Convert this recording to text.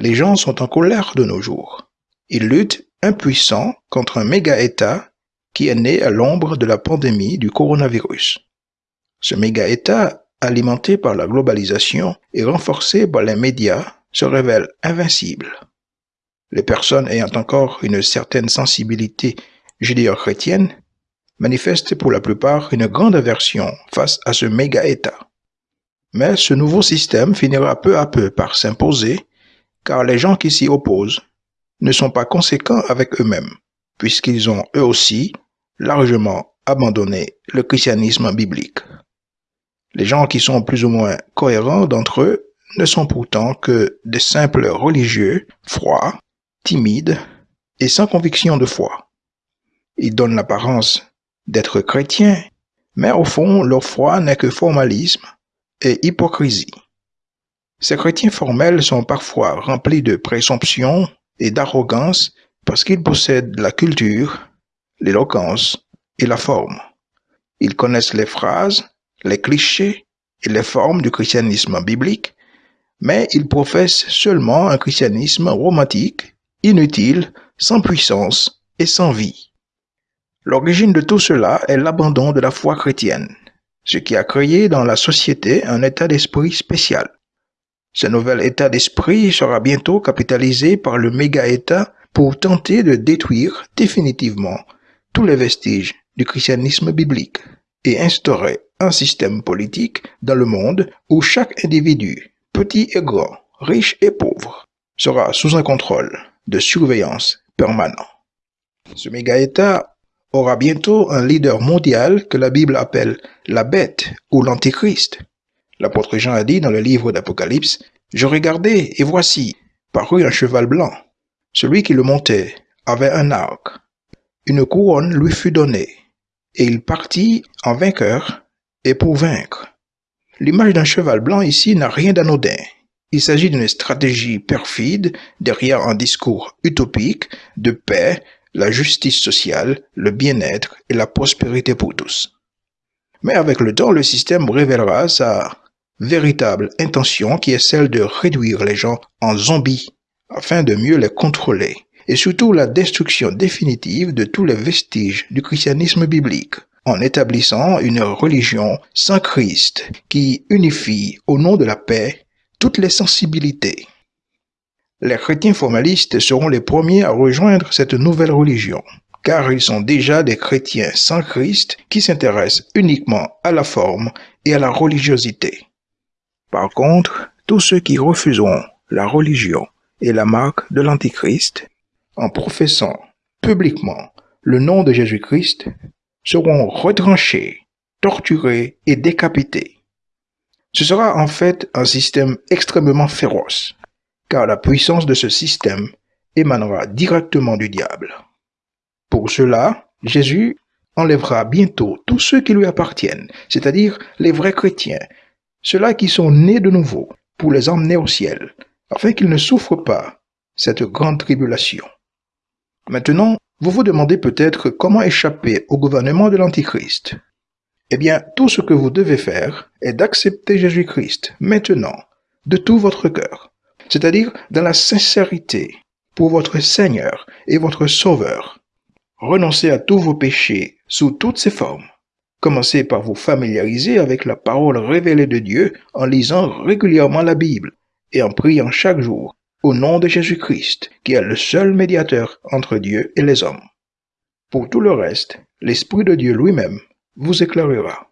Les gens sont en colère de nos jours. Ils luttent impuissants contre un méga-État qui est né à l'ombre de la pandémie du coronavirus. Ce méga-État, alimenté par la globalisation et renforcé par les médias, se révèle invincible. Les personnes ayant encore une certaine sensibilité judéo-chrétienne manifestent pour la plupart une grande aversion face à ce méga-État. Mais ce nouveau système finira peu à peu par s'imposer car les gens qui s'y opposent ne sont pas conséquents avec eux-mêmes, puisqu'ils ont eux aussi largement abandonné le christianisme biblique. Les gens qui sont plus ou moins cohérents d'entre eux ne sont pourtant que de simples religieux, froids, timides et sans conviction de foi. Ils donnent l'apparence d'être chrétiens, mais au fond, leur foi n'est que formalisme et hypocrisie. Ces chrétiens formels sont parfois remplis de présomption et d'arrogance parce qu'ils possèdent la culture, l'éloquence et la forme. Ils connaissent les phrases, les clichés et les formes du christianisme biblique, mais ils professent seulement un christianisme romantique, inutile, sans puissance et sans vie. L'origine de tout cela est l'abandon de la foi chrétienne, ce qui a créé dans la société un état d'esprit spécial. Ce nouvel état d'esprit sera bientôt capitalisé par le méga-État pour tenter de détruire définitivement tous les vestiges du christianisme biblique et instaurer un système politique dans le monde où chaque individu, petit et grand, riche et pauvre, sera sous un contrôle de surveillance permanent. Ce méga-État aura bientôt un leader mondial que la Bible appelle la bête ou l'antichrist. L'apôtre Jean a dit dans le livre d'Apocalypse, Je regardais et voici, parut un cheval blanc. Celui qui le montait avait un arc. Une couronne lui fut donnée, et il partit en vainqueur et pour vaincre. L'image d'un cheval blanc ici n'a rien d'anodin. Il s'agit d'une stratégie perfide derrière un discours utopique de paix, la justice sociale, le bien-être et la prospérité pour tous. Mais avec le temps, le système révélera sa véritable intention qui est celle de réduire les gens en zombies afin de mieux les contrôler et surtout la destruction définitive de tous les vestiges du christianisme biblique en établissant une religion sans Christ qui unifie au nom de la paix toutes les sensibilités. Les chrétiens formalistes seront les premiers à rejoindre cette nouvelle religion, car ils sont déjà des chrétiens sans Christ qui s'intéressent uniquement à la forme et à la religiosité. Par contre, tous ceux qui refuseront la religion et la marque de l'Antichrist, en professant publiquement le nom de Jésus-Christ, seront retranchés, torturés et décapités. Ce sera en fait un système extrêmement féroce, car la puissance de ce système émanera directement du diable. Pour cela, Jésus enlèvera bientôt tous ceux qui lui appartiennent, c'est-à-dire les vrais chrétiens, ceux-là qui sont nés de nouveau, pour les emmener au ciel, afin qu'ils ne souffrent pas cette grande tribulation. Maintenant, vous vous demandez peut-être comment échapper au gouvernement de l'Antichrist. Eh bien, tout ce que vous devez faire est d'accepter Jésus-Christ maintenant, de tout votre cœur, c'est-à-dire dans la sincérité, pour votre Seigneur et votre Sauveur. Renoncez à tous vos péchés sous toutes ses formes Commencez par vous familiariser avec la parole révélée de Dieu en lisant régulièrement la Bible et en priant chaque jour au nom de Jésus-Christ, qui est le seul médiateur entre Dieu et les hommes. Pour tout le reste, l'Esprit de Dieu lui-même vous éclairera.